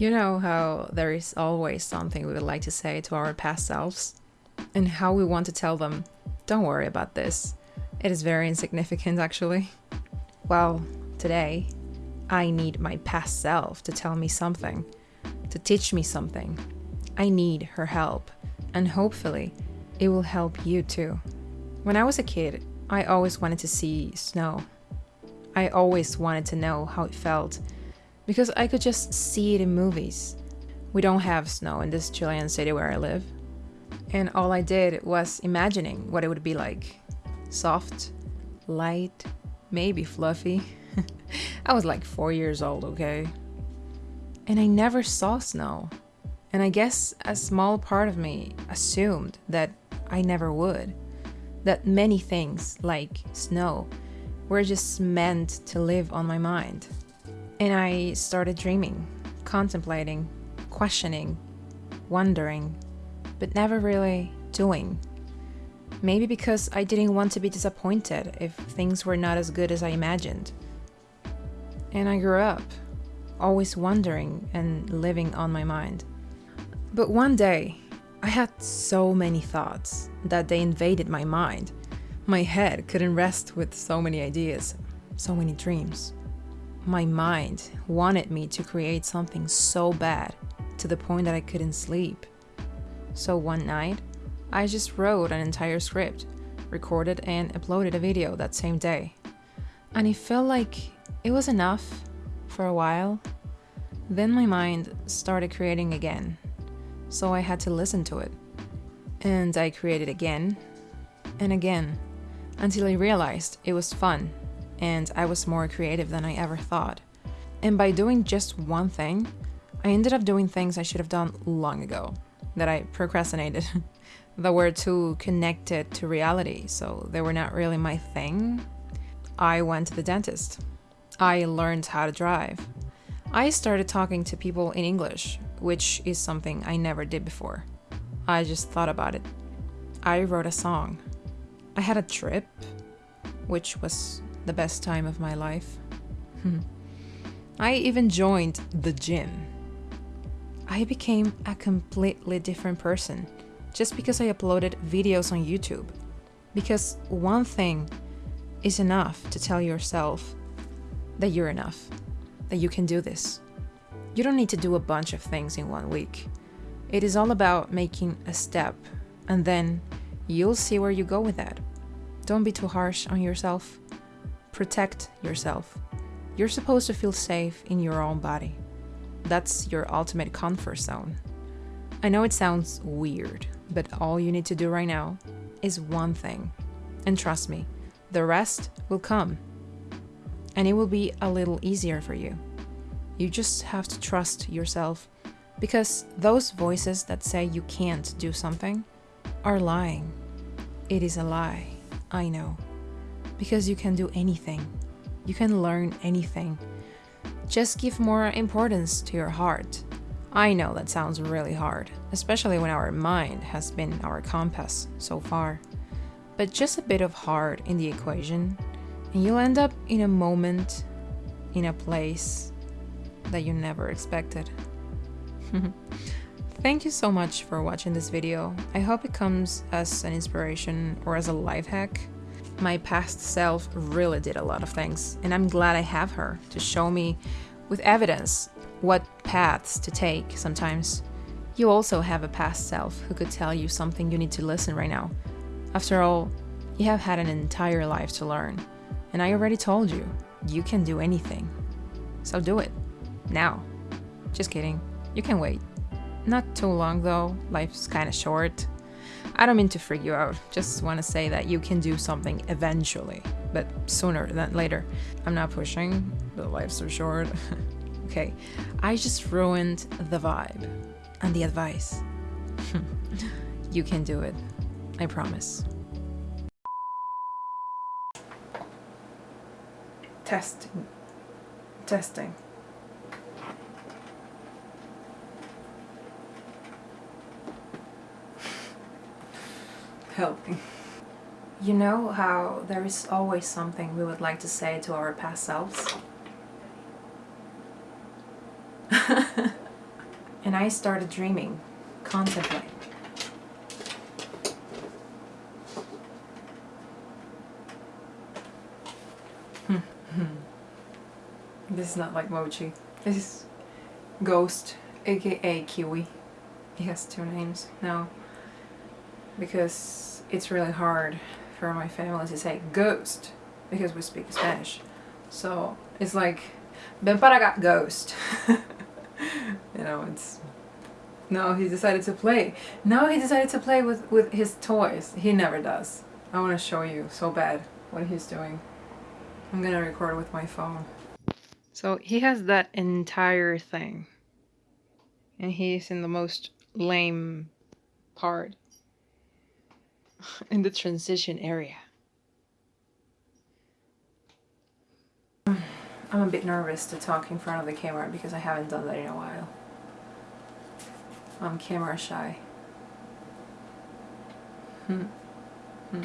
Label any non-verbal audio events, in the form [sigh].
You know how there is always something we would like to say to our past selves? And how we want to tell them, don't worry about this. It is very insignificant, actually. Well, today, I need my past self to tell me something, to teach me something. I need her help, and hopefully, it will help you too. When I was a kid, I always wanted to see snow. I always wanted to know how it felt because I could just see it in movies. We don't have snow in this Chilean city where I live. And all I did was imagining what it would be like. Soft, light, maybe fluffy. [laughs] I was like four years old, okay? And I never saw snow. And I guess a small part of me assumed that I never would. That many things, like snow, were just meant to live on my mind. And I started dreaming, contemplating, questioning, wondering, but never really doing. Maybe because I didn't want to be disappointed if things were not as good as I imagined. And I grew up, always wondering and living on my mind. But one day, I had so many thoughts that they invaded my mind. My head couldn't rest with so many ideas, so many dreams. My mind wanted me to create something so bad to the point that I couldn't sleep. So one night, I just wrote an entire script, recorded and uploaded a video that same day. And it felt like it was enough for a while. Then my mind started creating again, so I had to listen to it. And I created again and again until I realized it was fun and I was more creative than I ever thought. And by doing just one thing, I ended up doing things I should have done long ago that I procrastinated, [laughs] that were too connected to reality, so they were not really my thing. I went to the dentist. I learned how to drive. I started talking to people in English, which is something I never did before. I just thought about it. I wrote a song. I had a trip, which was the best time of my life. Hmm. I even joined the gym. I became a completely different person just because I uploaded videos on YouTube. Because one thing is enough to tell yourself that you're enough, that you can do this. You don't need to do a bunch of things in one week. It is all about making a step, and then you'll see where you go with that. Don't be too harsh on yourself protect yourself. You're supposed to feel safe in your own body. That's your ultimate comfort zone. I know it sounds weird, but all you need to do right now is one thing. And trust me, the rest will come. And it will be a little easier for you. You just have to trust yourself because those voices that say you can't do something are lying. It is a lie, I know because you can do anything. You can learn anything. Just give more importance to your heart. I know that sounds really hard, especially when our mind has been our compass so far. But just a bit of heart in the equation, and you'll end up in a moment, in a place that you never expected. [laughs] Thank you so much for watching this video. I hope it comes as an inspiration or as a life hack my past self really did a lot of things, and I'm glad I have her to show me with evidence what paths to take sometimes. You also have a past self who could tell you something you need to listen right now. After all, you have had an entire life to learn, and I already told you, you can do anything. So do it. Now. Just kidding. You can wait. Not too long though, life's kinda short. I don't mean to freak you out, just want to say that you can do something eventually, but sooner than later. I'm not pushing, the life's so short. [laughs] okay, I just ruined the vibe and the advice. [laughs] you can do it, I promise. Testing. Testing. Helping. You know how there is always something we would like to say to our past selves? [laughs] And I started dreaming, contemplating. Hmm. [laughs] this is not like Mochi. This is Ghost, aka Kiwi. He has two names now. Because it's really hard for my family to say ghost because we speak Spanish. So it's like, ven para acá, ghost. [laughs] you know, it's no, he decided to play. No, he decided to play with, with his toys. He never does. I want to show you so bad what he's doing. I'm gonna record with my phone. So he has that entire thing. And he's in the most lame part. [laughs] in the transition area. I'm a bit nervous to talk in front of the camera because I haven't done that in a while. I'm camera shy. Hmm. Hmm.